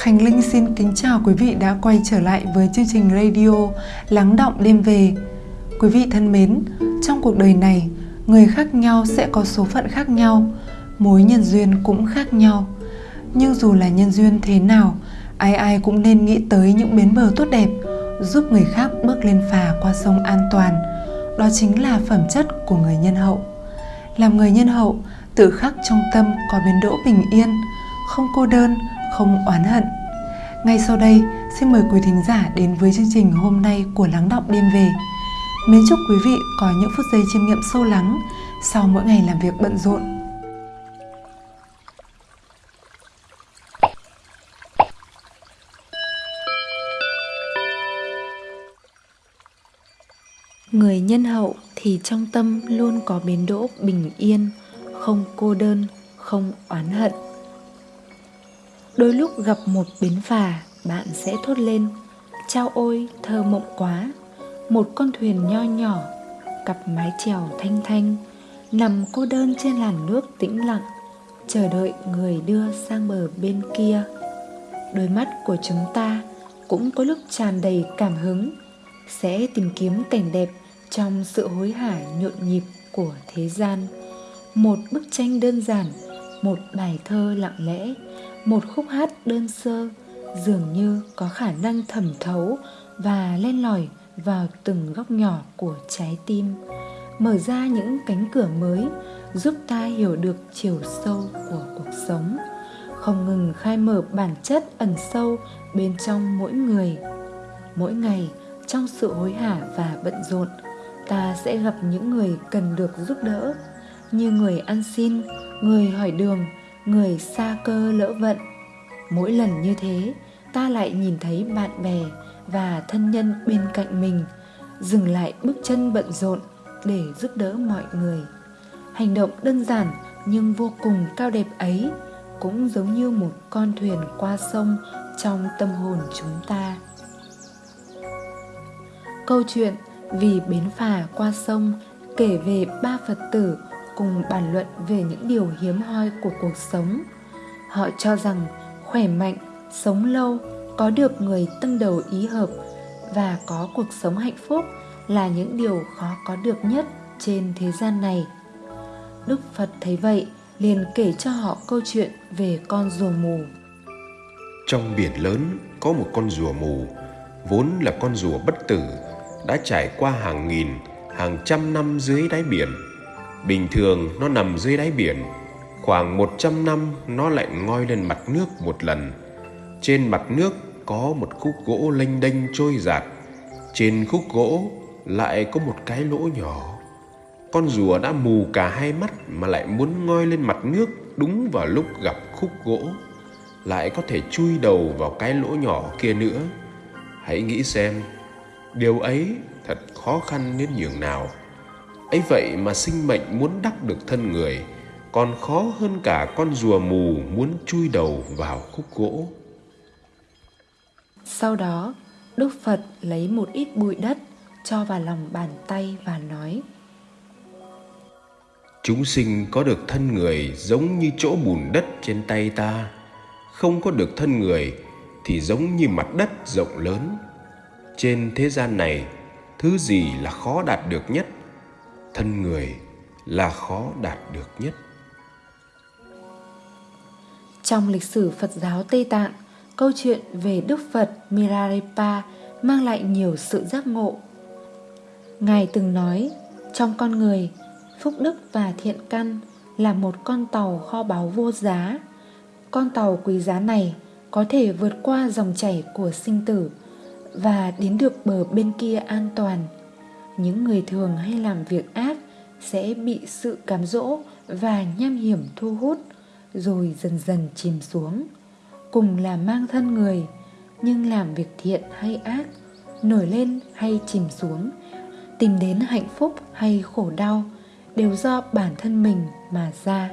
Khánh Linh xin kính chào quý vị đã quay trở lại với chương trình radio Lắng động đêm về. Quý vị thân mến, trong cuộc đời này, người khác nhau sẽ có số phận khác nhau, mối nhân duyên cũng khác nhau. Nhưng dù là nhân duyên thế nào, ai ai cũng nên nghĩ tới những bến bờ tốt đẹp, giúp người khác bước lên phà qua sông an toàn. Đó chính là phẩm chất của người nhân hậu. Làm người nhân hậu, tự khắc trong tâm có bến đỗ bình yên, không cô đơn, không oán hận. Ngay sau đây, xin mời quý thính giả đến với chương trình hôm nay của Lắng Đọc Đêm Về. Mến chúc quý vị có những phút giây chiêm nghiệm sâu lắng sau mỗi ngày làm việc bận rộn. Người nhân hậu thì trong tâm luôn có bến đỗ bình yên, không cô đơn, không oán hận. Đôi lúc gặp một bến phà, bạn sẽ thốt lên Chao ôi, thơ mộng quá. Một con thuyền nho nhỏ Cặp mái chèo thanh thanh Nằm cô đơn trên làn nước tĩnh lặng Chờ đợi người đưa sang bờ bên kia. Đôi mắt của chúng ta cũng có lúc tràn đầy cảm hứng Sẽ tìm kiếm cảnh đẹp trong sự hối hả nhộn nhịp của thế gian. Một bức tranh đơn giản, một bài thơ lặng lẽ một khúc hát đơn sơ dường như có khả năng thẩm thấu và len lỏi vào từng góc nhỏ của trái tim. Mở ra những cánh cửa mới giúp ta hiểu được chiều sâu của cuộc sống. Không ngừng khai mở bản chất ẩn sâu bên trong mỗi người. Mỗi ngày, trong sự hối hả và bận rộn, ta sẽ gặp những người cần được giúp đỡ, như người ăn xin, người hỏi đường người xa cơ lỡ vận. Mỗi lần như thế, ta lại nhìn thấy bạn bè và thân nhân bên cạnh mình dừng lại bước chân bận rộn để giúp đỡ mọi người. Hành động đơn giản nhưng vô cùng cao đẹp ấy cũng giống như một con thuyền qua sông trong tâm hồn chúng ta. Câu chuyện vì bến phà qua sông kể về ba phật tử cùng bàn luận về những điều hiếm hoi của cuộc sống. Họ cho rằng khỏe mạnh, sống lâu, có được người tâm đầu ý hợp và có cuộc sống hạnh phúc là những điều khó có được nhất trên thế gian này. Đức phật thấy vậy, liền kể cho họ câu chuyện về con rùa mù. Trong biển lớn có một con rùa mù, vốn là con rùa bất tử, đã trải qua hàng nghìn, hàng trăm năm dưới đáy biển bình thường nó nằm dưới đáy biển khoảng 100 năm nó lại ngoi lên mặt nước một lần. Trên mặt nước có một khúc gỗ lênh đênh trôi giạt. Trên khúc gỗ lại có một cái lỗ nhỏ. Con rùa đã mù cả hai mắt mà lại muốn ngoi lên mặt nước đúng vào lúc gặp khúc gỗ. Lại có thể chui đầu vào cái lỗ nhỏ kia nữa. Hãy nghĩ xem, điều ấy thật khó khăn đến nhường nào ấy vậy mà sinh mệnh muốn đắc được thân người – còn khó hơn cả con rùa mù muốn chui đầu vào khúc gỗ. Sau đó, Đức Phật lấy một ít bụi đất cho vào lòng bàn tay và nói Chúng sinh có được thân người giống như chỗ bùn đất trên tay ta Không có được thân người thì giống như mặt đất rộng lớn Trên thế gian này, thứ gì là khó đạt được nhất? Thân người là khó đạt được nhất trong lịch sử Phật giáo Tây Tạng, câu chuyện về Đức Phật mirarepa mang lại nhiều sự giác ngộ. Ngài từng nói, trong con người, phúc đức và thiện căn là một con tàu kho báu vô giá. Con tàu quý giá này có thể vượt qua dòng chảy của sinh tử và đến được bờ bên kia an toàn. Những người thường hay làm việc ác sẽ bị sự cám dỗ và nham hiểm thu hút, rồi dần dần chìm xuống. Cùng là mang thân người, nhưng làm việc thiện hay ác, nổi lên hay chìm xuống, tìm đến hạnh phúc hay khổ đau đều do bản thân mình mà ra.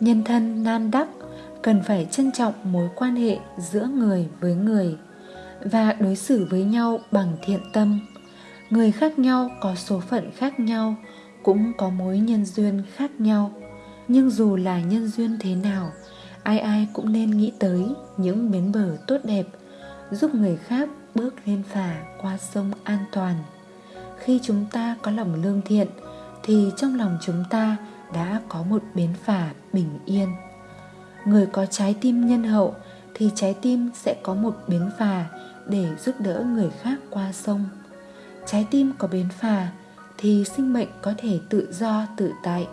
Nhân thân nan đắc cần phải trân trọng mối quan hệ giữa người với người và đối xử với nhau bằng thiện tâm người khác nhau có số phận khác nhau, cũng có mối nhân duyên khác nhau. Nhưng dù là nhân duyên thế nào, ai ai cũng nên nghĩ tới những bến bờ tốt đẹp, giúp người khác bước lên phà qua sông an toàn. Khi chúng ta có lòng lương thiện, thì trong lòng chúng ta đã có một bến phà bình yên. Người có trái tim nhân hậu, thì trái tim sẽ có một bến phà để giúp đỡ người khác qua sông trái tim có bến phà thì sinh mệnh có thể tự do, tự tại,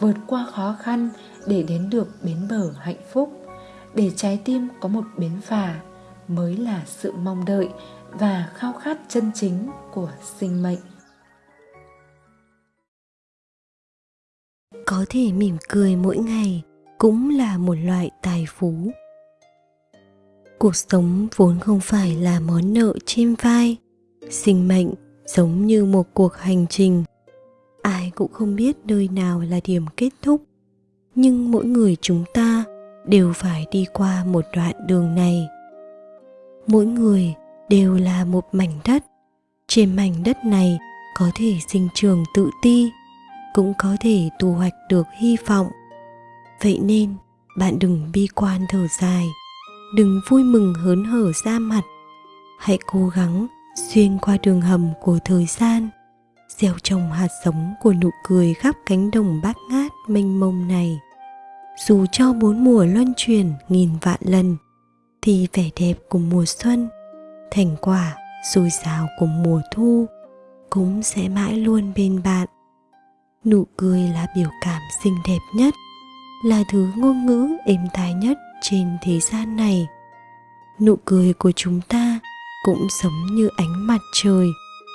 vượt qua khó khăn để đến được bến bờ hạnh phúc. Để trái tim có một bến phà mới là sự mong đợi và khao khát chân chính của sinh mệnh. Có thể mỉm cười mỗi ngày cũng là một loại tài phú. Cuộc sống vốn không phải là món nợ trên vai, sinh mệnh giống như một cuộc hành trình. Ai cũng không biết nơi nào là điểm kết thúc. Nhưng mỗi người chúng ta đều phải đi qua một đoạn đường này. Mỗi người đều là một mảnh đất. Trên mảnh đất này có thể sinh trường tự ti, cũng có thể thu hoạch được hy vọng. Vậy nên, bạn đừng bi quan thở dài. Đừng vui mừng hớn hở ra mặt. Hãy cố gắng xuyên qua đường hầm của thời gian, gieo trồng hạt giống của nụ cười khắp cánh đồng bát ngát mênh mông này. Dù cho bốn mùa luân chuyển nghìn vạn lần, thì vẻ đẹp của mùa xuân, thành quả dồi dào của mùa thu cũng sẽ mãi luôn bên bạn. Nụ cười là biểu cảm xinh đẹp nhất, là thứ ngôn ngữ êm tai nhất trên thế gian này. Nụ cười của chúng ta cũng giống như ánh mặt trời,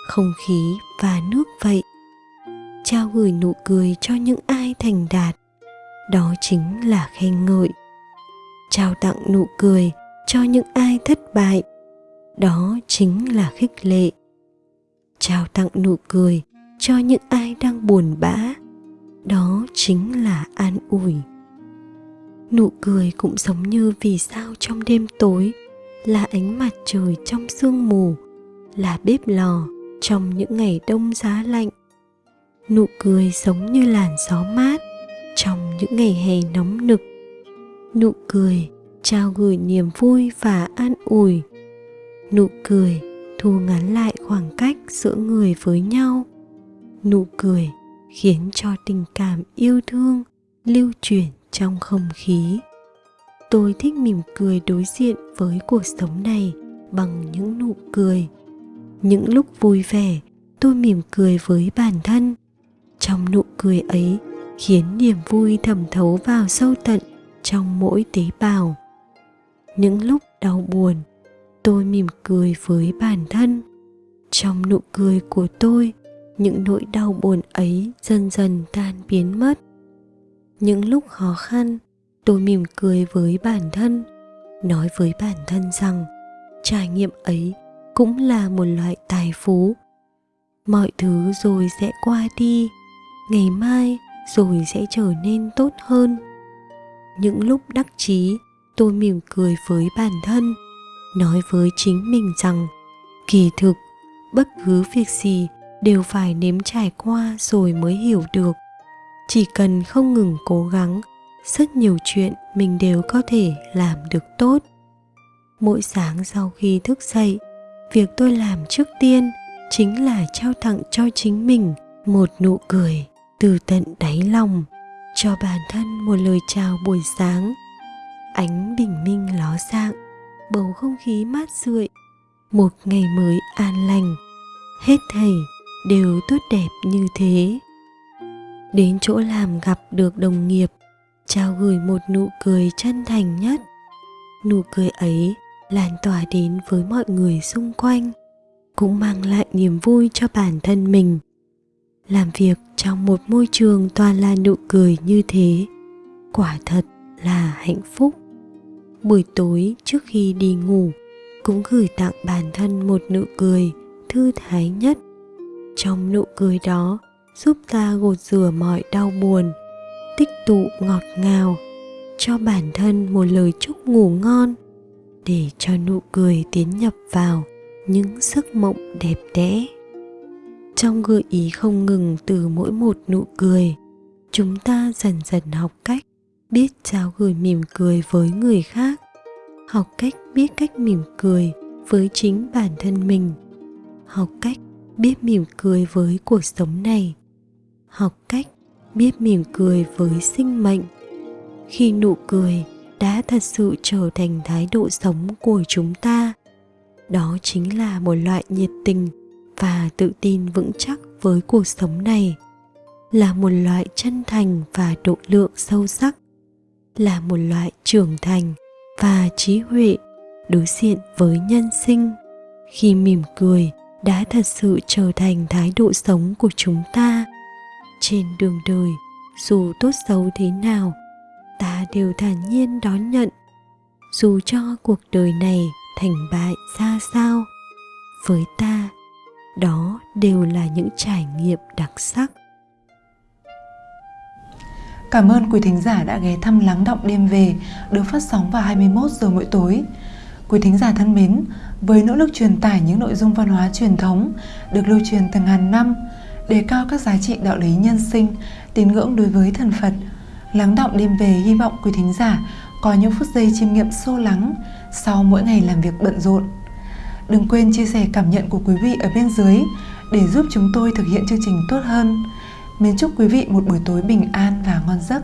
không khí và nước vậy. Trao gửi nụ cười cho những ai thành đạt, đó chính là khen ngợi. Trao tặng nụ cười cho những ai thất bại, đó chính là khích lệ. Trao tặng nụ cười cho những ai đang buồn bã, đó chính là an ủi. Nụ cười cũng giống như vì sao trong đêm tối là ánh mặt trời trong sương mù, là bếp lò trong những ngày đông giá lạnh. Nụ cười giống như làn gió mát trong những ngày hè nóng nực. Nụ cười trao gửi niềm vui và an ủi. Nụ cười thu ngắn lại khoảng cách giữa người với nhau. Nụ cười khiến cho tình cảm yêu thương lưu truyền trong không khí tôi thích mỉm cười đối diện với cuộc sống này bằng những nụ cười. Những lúc vui vẻ, tôi mỉm cười với bản thân. Trong nụ cười ấy khiến niềm vui thẩm thấu vào sâu tận trong mỗi tế bào. Những lúc đau buồn, tôi mỉm cười với bản thân. Trong nụ cười của tôi, những nỗi đau buồn ấy dần dần tan biến mất. Những lúc khó khăn tôi mỉm cười với bản thân, nói với bản thân rằng trải nghiệm ấy cũng là một loại tài phú. Mọi thứ rồi sẽ qua đi, ngày mai rồi sẽ trở nên tốt hơn. Những lúc đắc chí, tôi mỉm cười với bản thân, nói với chính mình rằng kỳ thực, bất cứ việc gì đều phải nếm trải qua rồi mới hiểu được. Chỉ cần không ngừng cố gắng rất nhiều chuyện mình đều có thể làm được tốt. Mỗi sáng sau khi thức dậy, việc tôi làm trước tiên chính là trao tặng cho chính mình một nụ cười từ tận đáy lòng, cho bản thân một lời chào buổi sáng. Ánh bình minh ló dạng, bầu không khí mát rượi, một ngày mới an lành. Hết thảy đều tốt đẹp như thế. Đến chỗ làm gặp được đồng nghiệp trao gửi một nụ cười chân thành nhất. Nụ cười ấy lan tỏa đến với mọi người xung quanh, cũng mang lại niềm vui cho bản thân mình. Làm việc trong một môi trường toàn là nụ cười như thế, quả thật là hạnh phúc. Buổi tối trước khi đi ngủ, cũng gửi tặng bản thân một nụ cười thư thái nhất. Trong nụ cười đó, giúp ta gột rửa mọi đau buồn tích tụ ngọt ngào, cho bản thân một lời chúc ngủ ngon, để cho nụ cười tiến nhập vào những giấc mộng đẹp đẽ. Trong gợi ý không ngừng từ mỗi một nụ cười, chúng ta dần dần học cách biết trao gửi mỉm cười với người khác, học cách biết cách mỉm cười với chính bản thân mình, học cách biết mỉm cười với cuộc sống này, học cách biết mỉm cười với sinh mệnh. Khi nụ cười đã thật sự trở thành thái độ sống của chúng ta, đó chính là một loại nhiệt tình và tự tin vững chắc với cuộc sống này. Là một loại chân thành và độ lượng sâu sắc. Là một loại trưởng thành và trí huệ đối diện với nhân sinh. Khi mỉm cười đã thật sự trở thành thái độ sống của chúng ta trên đường đời dù tốt xấu thế nào ta đều thản nhiên đón nhận dù cho cuộc đời này thành bại ra sao với ta đó đều là những trải nghiệm đặc sắc Cảm ơn quý thính giả đã ghé thăm Lắng Động Đêm Về được phát sóng vào 21 giờ mỗi tối. Quý thính giả thân mến, với nỗ lực truyền tải những nội dung văn hóa truyền thống được lưu truyền từ ngàn năm, đề cao các giá trị đạo lý nhân sinh, tín ngưỡng đối với thần Phật, Lắng Động Đêm Về hy vọng quý thính giả có những phút giây chiêm nghiệm sâu lắng sau mỗi ngày làm việc bận rộn. Đừng quên chia sẻ cảm nhận của quý vị ở bên dưới để giúp chúng tôi thực hiện chương trình tốt hơn. Mến chúc quý vị một buổi tối bình an và ngon giấc.